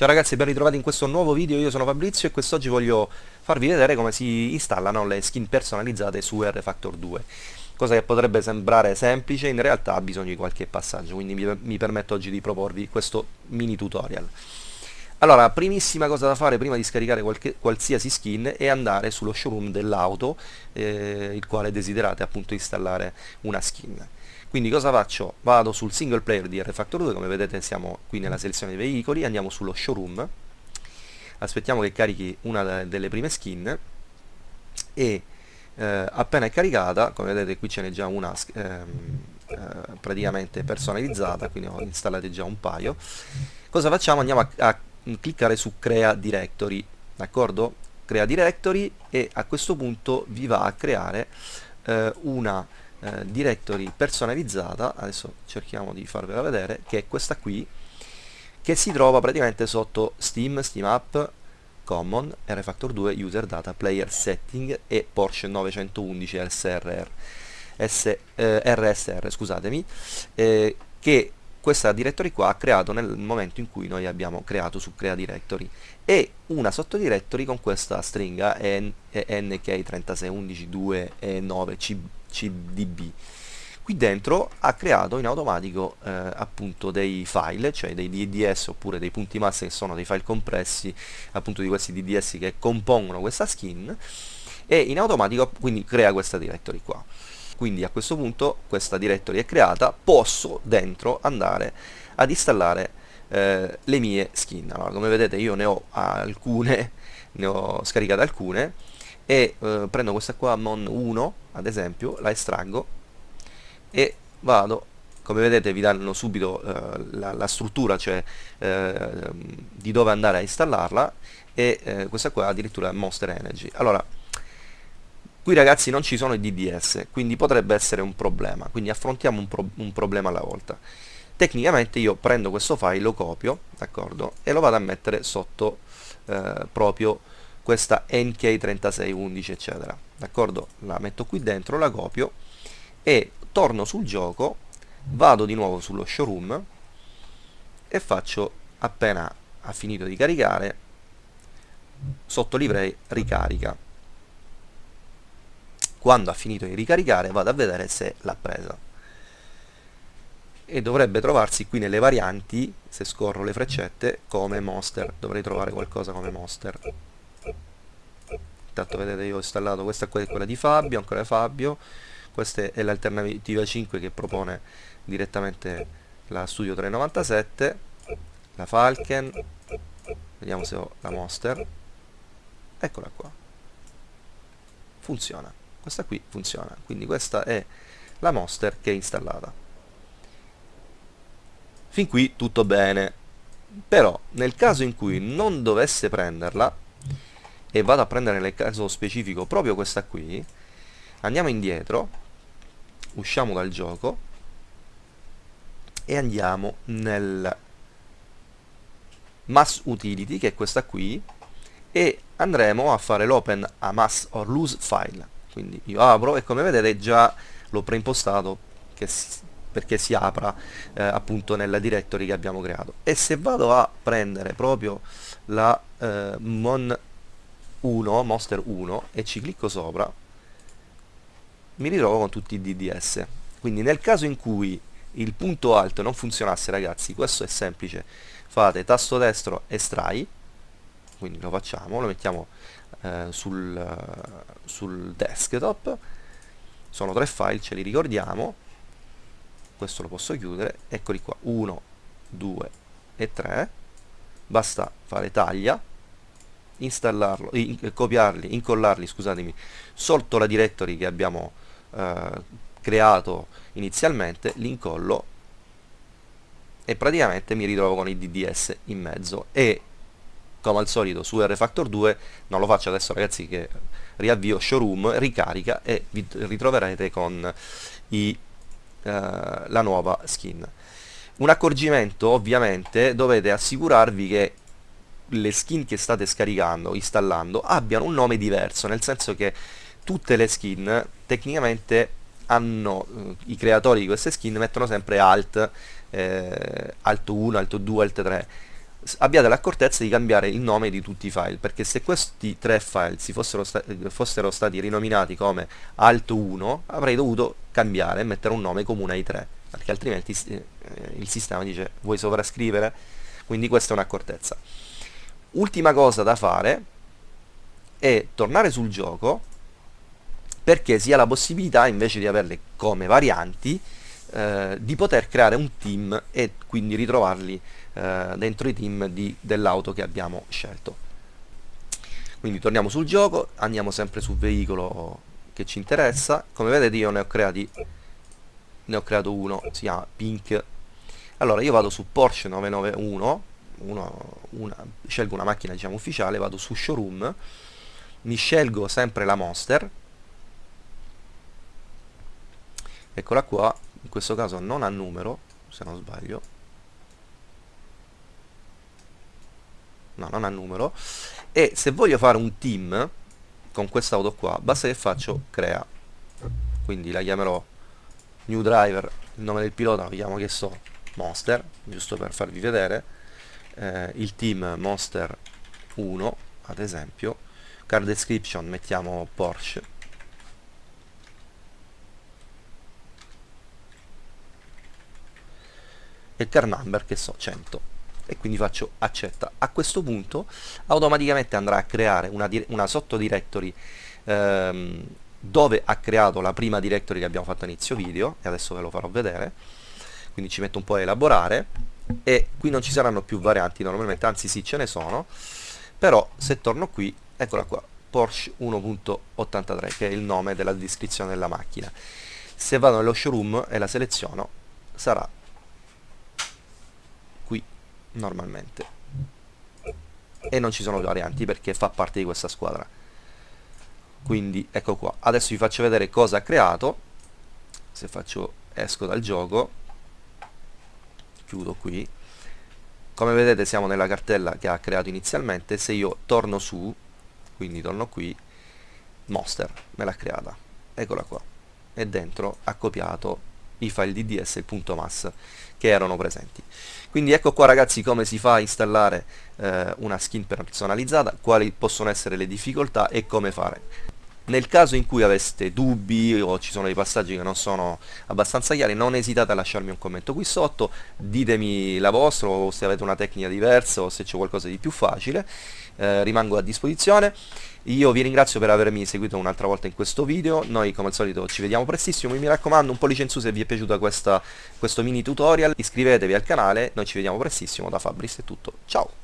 Ciao ragazzi, ben ritrovati in questo nuovo video, io sono Fabrizio e quest'oggi voglio farvi vedere come si installano le skin personalizzate su R-Factor 2 cosa che potrebbe sembrare semplice, in realtà ha bisogno di qualche passaggio, quindi mi, mi permetto oggi di proporvi questo mini tutorial. Allora, primissima cosa da fare prima di scaricare qualche, qualsiasi skin è andare sullo showroom dell'auto, eh, il quale desiderate appunto installare una skin. Quindi cosa faccio? Vado sul single player di R-Factor 2, come vedete siamo qui nella selezione dei veicoli, andiamo sullo showroom, aspettiamo che carichi una delle prime skin e eh, appena è caricata, come vedete qui ce n'è già una ehm, eh, praticamente personalizzata, quindi ho installate già un paio, cosa facciamo? Andiamo a, a cliccare su crea directory, d'accordo? Crea directory e a questo punto vi va a creare eh, una eh, directory personalizzata adesso cerchiamo di farvela vedere che è questa qui che si trova praticamente sotto Steam, Steam App, Common, RFactor 2, User Data, Player Setting e Porsche 911 SRR, S, eh, RSR scusatemi, eh, che questa directory qua ha creato nel momento in cui noi abbiamo creato su crea directory. E una sottodirectory con questa stringa nk3611 e 9 cdb qui dentro ha creato in automatico eh, appunto dei file cioè dei DDS oppure dei punti massa che sono dei file compressi appunto di questi DDS che compongono questa skin e in automatico quindi crea questa directory qua. Quindi a questo punto questa directory è creata posso dentro andare ad installare eh, le mie skin. Allora come vedete io ne ho alcune ne ho scaricate alcune e eh, prendo questa qua Mon 1 ad esempio la estraggo e vado come vedete vi danno subito eh, la, la, struttura cioè eh, di dove andare a installarla e eh, questa qua addirittura Monster Energy allora Qui ragazzi non ci sono i DDS, quindi potrebbe essere un problema, quindi affrontiamo un, pro un problema alla volta. Tecnicamente io prendo questo file, lo copio, d'accordo, e lo vado a mettere sotto eh, proprio questa NK3611 eccetera, d'accordo? La metto qui dentro, la copio e torno sul gioco, vado di nuovo sullo showroom e faccio appena ha finito di caricare sotto livrei ricarica. Quando ha finito di ricaricare vado a vedere se l'ha presa. E dovrebbe trovarsi qui nelle varianti se scorro le freccette come monster. Dovrei trovare qualcosa come monster intanto vedete io ho installato questa qua è quella di Fabio ancora Fabio. Questa è l'alternativa 5 che propone direttamente la Studio 397 la Falcon vediamo se ho la Monster. Eccola qua. Funziona. Questa qui funziona. Quindi questa è la Monster che è installata. Fin qui tutto bene. Però nel caso in cui non dovesse prenderla e vado a prendere nel caso specifico proprio questa qui. Andiamo indietro usciamo dal gioco e andiamo nel mass utility che è questa qui e andremo a fare l'open a mass or lose file. Quindi io apro e come vedete già l'ho preimpostato si, perché si apra eh, appunto nella directory che abbiamo creato. E se vado a prendere proprio la eh, mon 1 monster 1 e ci clicco sopra mi ritrovo con tutti i DDS quindi nel caso in cui il punto alto non funzionasse ragazzi questo è semplice. Fate tasto destro estrai quindi lo facciamo lo mettiamo eh, sul, sul desktop. Sono tre file, ce li ricordiamo. Questo lo posso chiudere. Eccoli qua, 1, 2 e 3 basta fare taglia installarlo, in, copiarli, incollarli scusatemi sotto la directory che abbiamo eh, creato inizialmente li incollo e praticamente mi ritrovo con i DDS in mezzo. E come al solito su R-Factor 2 non lo faccio adesso ragazzi che riavvio showroom, ricarica e vi ritroverete con i, eh, la nuova skin. Un accorgimento ovviamente dovete assicurarvi che le skin che state scaricando, installando abbiano un nome diverso nel senso che tutte le skin tecnicamente hanno eh, i creatori di queste skin mettono sempre alt eh, alt 1, alt 2, alt 3 abbiate l'accortezza di cambiare il nome di tutti i file perché se questi tre file si fossero, sta fossero stati rinominati come alt1 avrei dovuto cambiare e mettere un nome comune ai tre perché altrimenti eh, il sistema dice vuoi sovrascrivere? Quindi questa è un'accortezza ultima cosa da fare è tornare sul gioco perché si ha la possibilità invece di averle come varianti eh, di poter creare un team e quindi ritrovarli eh, dentro i team dell'auto che abbiamo scelto. Quindi torniamo sul gioco andiamo sempre sul veicolo che ci interessa. Come vedete io ne ho creati ne ho creato uno si chiama Pink. Allora io vado su Porsche 991 uno, una, scelgo una macchina diciamo ufficiale vado su showroom mi scelgo sempre la Monster. Eccola qua in questo caso non ha numero se non sbaglio. No non ha numero. E se voglio fare un team con quest'auto qua basta che faccio crea. Quindi la chiamerò new driver il nome del pilota lo chiamo che so monster giusto per farvi vedere eh, il team monster 1 ad esempio. Car description mettiamo Porsche. E car number che so 100 e quindi faccio accetta. A questo punto automaticamente andrà a creare una, una sottodirectory ehm, dove ha creato la prima directory che abbiamo fatto inizio video e adesso ve lo farò vedere. Quindi ci metto un po' a elaborare e qui non ci saranno più varianti normalmente anzi sì ce ne sono. Però se torno qui eccola qua Porsche 1.83 che è il nome della descrizione della macchina. Se vado nello showroom e la seleziono sarà qui normalmente. E non ci sono varianti perché fa parte di questa squadra. Quindi ecco qua. Adesso vi faccio vedere cosa ha creato. Se faccio esco dal gioco chiudo qui. Come vedete siamo nella cartella che ha creato inizialmente. Se io torno su quindi torno qui monster me l'ha creata. Eccola qua. E dentro ha copiato i file DDS e il punto mass che erano presenti. Quindi ecco qua ragazzi come si fa a installare eh, una skin personalizzata quali possono essere le difficoltà e come fare nel caso in cui aveste dubbi o ci sono dei passaggi che non sono abbastanza chiari non esitate a lasciarmi un commento qui sotto. Ditemi la vostra o se avete una tecnica diversa o se c'è qualcosa di più facile. Eh, rimango a disposizione. Io vi ringrazio per avermi seguito un'altra volta in questo video, noi come al solito ci vediamo prestissimo, mi raccomando un pollice in su se vi è piaciuto questa, questo mini tutorial, iscrivetevi al canale, noi ci vediamo prestissimo, da Fabris è tutto, ciao!